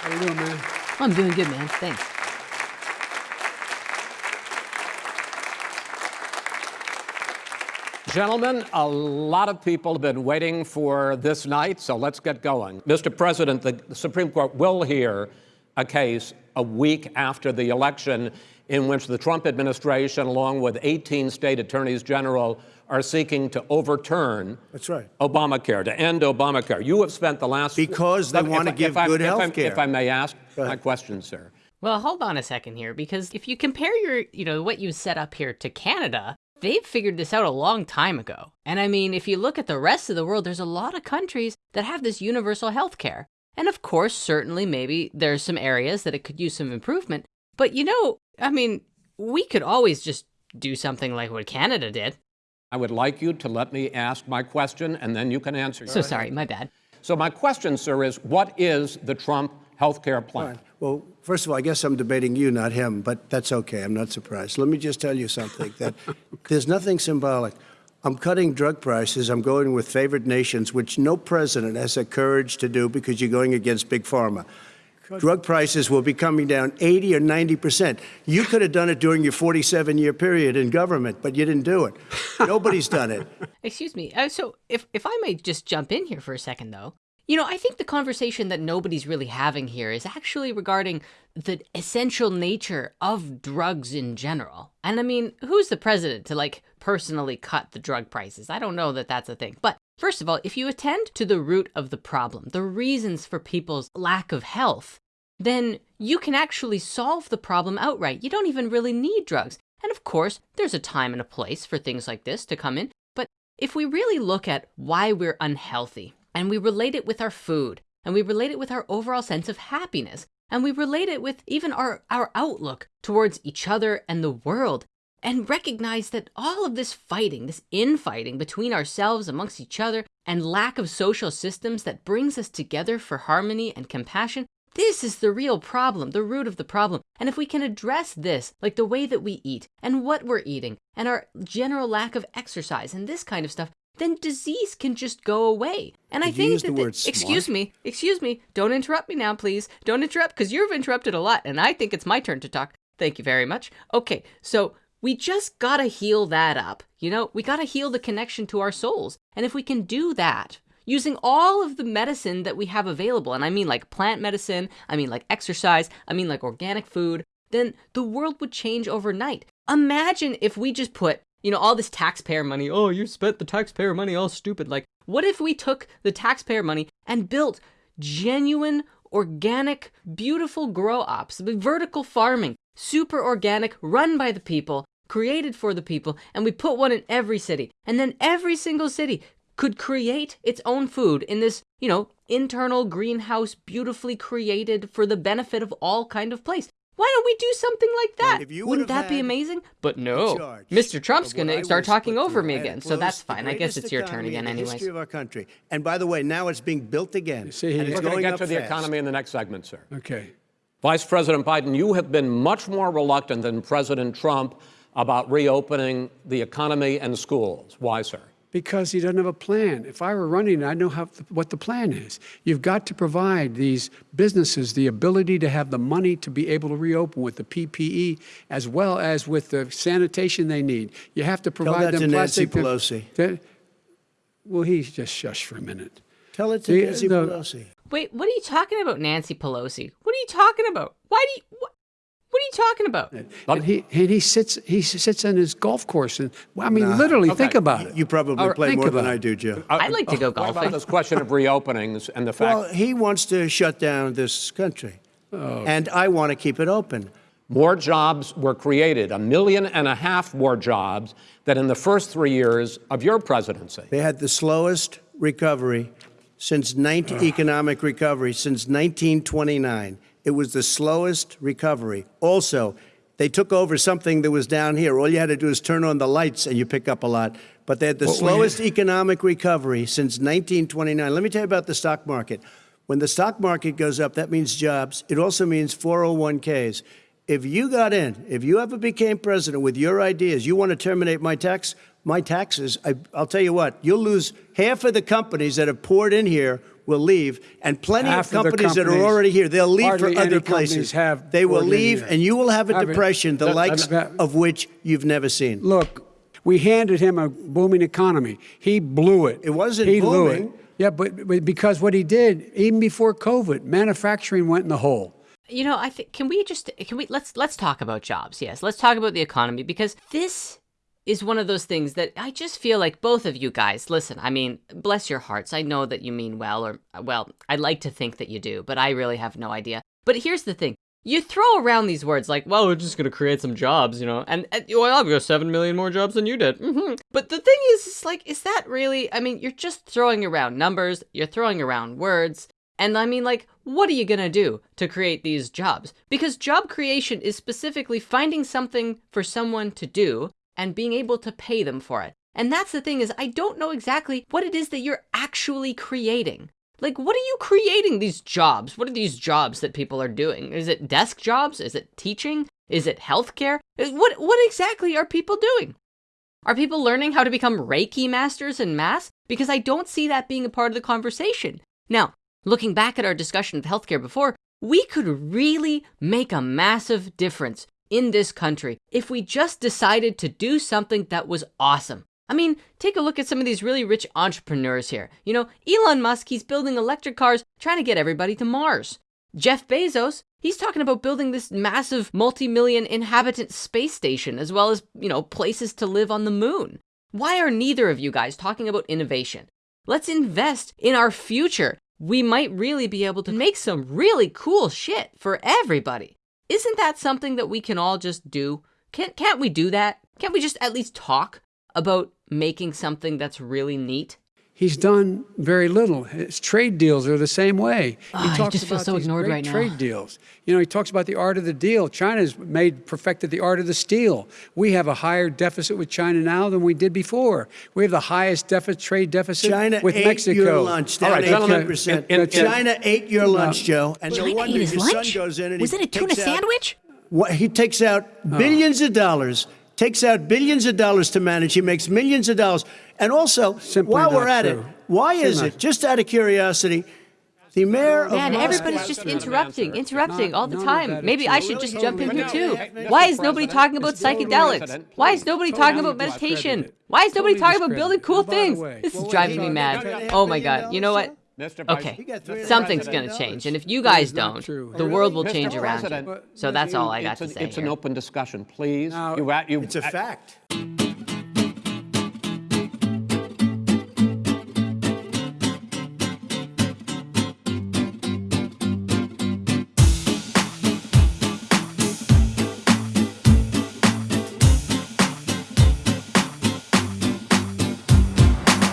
How you doing, man? I'm doing good, man. Thanks. Gentlemen, a lot of people have been waiting for this night, so let's get going. Mr. President, the Supreme Court will hear a case a week after the election in which the Trump administration, along with 18 state attorneys general, are seeking to overturn That's right. Obamacare, to end Obamacare. You have spent the last Because they If- want to if- give I- good health care. If I may ask Go my ahead. question, sir. Well, hold on a second here, because if you compare your, you know, what you set up here to Canada, they've figured this out a long time ago. And I mean, if you look at the rest of the world, there's a lot of countries that have this universal health care. And of course, certainly, maybe there's some areas that it could use some improvement. But you know, I mean, we could always just do something like what Canada did. I would like you to let me ask my question, and then you can answer. So sorry, my bad. So my question, sir, is what is the Trump health care plan? Well, first of all, I guess I'm debating you, not him, but that's okay. I'm not surprised. Let me just tell you something that there's nothing symbolic. I'm cutting drug prices. I'm going with favored nations, which no president has the courage to do because you're going against big pharma. Drug prices will be coming down 80 or 90 percent. You could have done it during your 47-year period in government, but you didn't do it. Nobody's done it. Excuse me. Uh, so, if if I may just jump in here for a second, though, you know, I think the conversation that nobody's really having here is actually regarding the essential nature of drugs in general. And I mean, who's the president to like personally cut the drug prices? I don't know that that's a thing. But first of all, if you attend to the root of the problem, the reasons for people's lack of health, then you can actually solve the problem outright. You don't even really need drugs. And of course, there's a time and a place for things like this to come in. But if we really look at why we're unhealthy and we relate it with our food and we relate it with our overall sense of happiness and we relate it with even our, our outlook towards each other and the world and recognize that all of this fighting, this infighting between ourselves amongst each other and lack of social systems that brings us together for harmony and compassion, this is the real problem, the root of the problem. And if we can address this, like the way that we eat and what we're eating and our general lack of exercise and this kind of stuff, then disease can just go away. And I Did you think that the excuse me, excuse me, don't interrupt me now, please. Don't interrupt because you've interrupted a lot and I think it's my turn to talk. Thank you very much. Okay, so we just gotta heal that up. You know, we gotta heal the connection to our souls. And if we can do that, using all of the medicine that we have available, and I mean like plant medicine, I mean like exercise, I mean like organic food, then the world would change overnight. Imagine if we just put, you know, all this taxpayer money, oh, you spent the taxpayer money all stupid. Like, what if we took the taxpayer money and built genuine, organic, beautiful grow ops, vertical farming, super organic, run by the people, created for the people, and we put one in every city. And then every single city could create its own food in this, you know, internal greenhouse, beautifully created for the benefit of all kind of place. Why don't we do something like that? you Wouldn't that be amazing? But no, Mr. Trump's going to start talking over me again, so that's fine. I guess it's your turn again, in the anyways. history of our country. And by the way, now it's being built again. You see, he- and it's We're going to get up to the fast. economy in the next segment, sir. Okay. Vice President Biden, you have been much more reluctant than President Trump about reopening the economy and schools. Why, sir? Because he doesn't have a plan. If I were running, I'd know how, what the plan is. You've got to provide these businesses the ability to have the money to be able to reopen with the PPE as well as with the sanitation they need. You have to provide Tell provide that them to Nancy plastic. Pelosi. That- well, he's just shush for a minute. Tell it to The- Nancy the- Pelosi. Wait, what are you talking about, Nancy Pelosi? What are you talking about? Why do you what? What are you talking about? And he, and he sits he sits on his golf course and well, I mean literally think about it. You probably All right, play more than about I do, Joe. I'd like to go What about golfing. this question of reopenings and the fact Well, he wants to shut down this country. Oh. And I want to keep it open. more jobs were created, a million and a half more jobs than in the first three years of your presidency? They had the slowest recovery since 19, economic recovery since 1929. It was the slowest recovery. Also, they took over something that was down here. All you had to do is turn on the lights and you pick up a lot. But they had the What slowest economic recovery since 1929. Let me tell you about the stock market. When the stock market goes up, that means jobs. It also means 401ks. If you got in, if you ever became president with your ideas, you want to terminate my tax, my taxes, I, I'll tell you what, you'll lose half of the companies that have poured in here will leave, and plenty Half of of the companies, that are already here, they'll leave for other places. have they will leave, here. and you will have a Haven't- depression, the that- likes that- of which you've never seen. Look, we handed him a booming economy. He blew it. It wasn't he blew booming. it. Yeah, but, but because what he did, even before COVID, manufacturing went in the hole. You know, I think can we just can we let's let's talk about jobs. Yes, let's talk about the economy because this is one of those things that I just feel like both of you guys. Listen, I mean, bless your hearts. I know that you mean well, or well, I'd like to think that you do, but I really have no idea. But here's the thing: you throw around these words like, "Well, we're just going to create some jobs," you know, and, and well, I've got seven million more jobs than you did. hmm But the thing is, it's like, is that really? I mean, you're just throwing around numbers. You're throwing around words. And I mean, like, what are you gonna do to create these jobs? Because job creation is specifically finding something for someone to do and being able to pay them for it. And that's the thing is, I don't know exactly what it is that you're actually creating. Like, what are you creating these jobs? What are these jobs that people are doing? Is it desk jobs? Is it teaching? Is it healthcare? What, what exactly are people doing? Are people learning how to become Reiki masters in mass? Because I don't see that being a part of the conversation. Now, looking back at our discussion of healthcare before, we could really make a massive difference in this country if we just decided to do something that was awesome. I mean, take a look at some of these really rich entrepreneurs here. You know, Elon Musk, he's building electric cars, trying to get everybody to Mars. Jeff Bezos, he's talking about building this massive multi-million inhabitant space station as well as, you know, places to live on the moon. Why are neither of you guys talking about innovation? Let's invest in our future. We might really be able to make some really cool shit for everybody. Isn't that something that we can all just do? Can't, can't we do that? Can't we just at least talk about making something that's really neat? He's done very little. His trade deals are the same way. Ah, he just feels so these ignored great right now. Trade deals. You know, he talks about the art of the deal. China's made perfected the art of the steal. We have a higher deficit with China now than we did before. We have the highest deficit trade deficit China with ate Mexico. your lunch down right, gentlemen, 18%. in- in- China ate your lunch, Joe. And no China wonder ate his your lunch? son goes in and Was he it a tuna takes out- sandwich? What, he takes out Oh. billions of dollars, takes out billions of dollars to manage. He makes millions of dollars. And also, Simply while we're at true. it, why is Simply it, not- just out of curiosity, the mayor of Man, everybody's just interrupting, interrupting Not- all the time. Maybe I should just jump in here too. Why is nobody talking about psychedelics? Why is nobody talking about meditation? Why is nobody talking about building cool And by the things? This is driving me mad. Oh my God. You know what? Okay, He got $300 something's going to change. And if you guys don't, the Oh, world will change around you. So that's all I got it's to an- say It's an open discussion, please. Now- You, a- you, It's a fact.